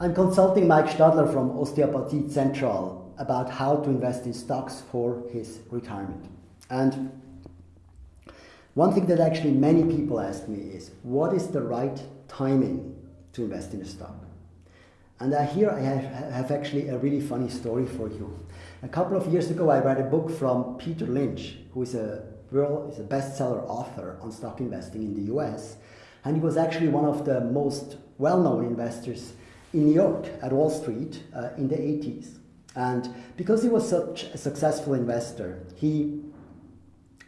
I'm consulting Mike Stadler from Osteopathie Central about how to invest in stocks for his retirement. And one thing that actually many people ask me is, what is the right timing to invest in a stock? And uh, here I have, have actually a really funny story for you. A couple of years ago, I read a book from Peter Lynch, who is a world is a bestseller author on stock investing in the US, and he was actually one of the most well-known investors in New York at Wall Street uh, in the 80s. And because he was such a successful investor, he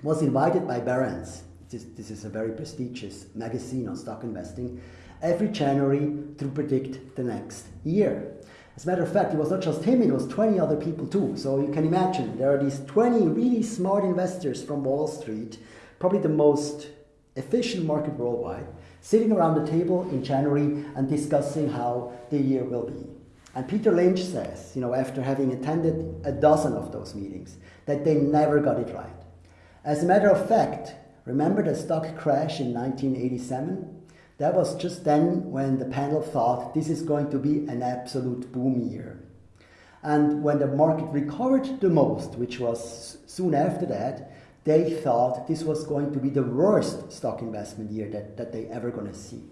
was invited by Barron's, this, this is a very prestigious magazine on stock investing, every January to predict the next year. As a matter of fact, it was not just him, it was 20 other people too. So you can imagine there are these 20 really smart investors from Wall Street, probably the most efficient market worldwide, sitting around the table in January and discussing how the year will be. And Peter Lynch says, you know, after having attended a dozen of those meetings, that they never got it right. As a matter of fact, remember the stock crash in 1987? That was just then when the panel thought this is going to be an absolute boom year. And when the market recovered the most, which was soon after that, they thought this was going to be the worst stock investment year that, that they ever going to see.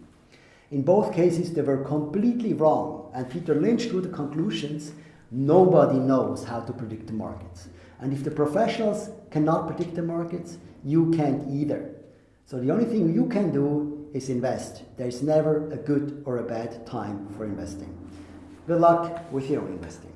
In both cases, they were completely wrong. And Peter Lynch drew the conclusions nobody knows how to predict the markets. And if the professionals cannot predict the markets, you can't either. So the only thing you can do is invest. There's never a good or a bad time for investing. Good luck with your investing.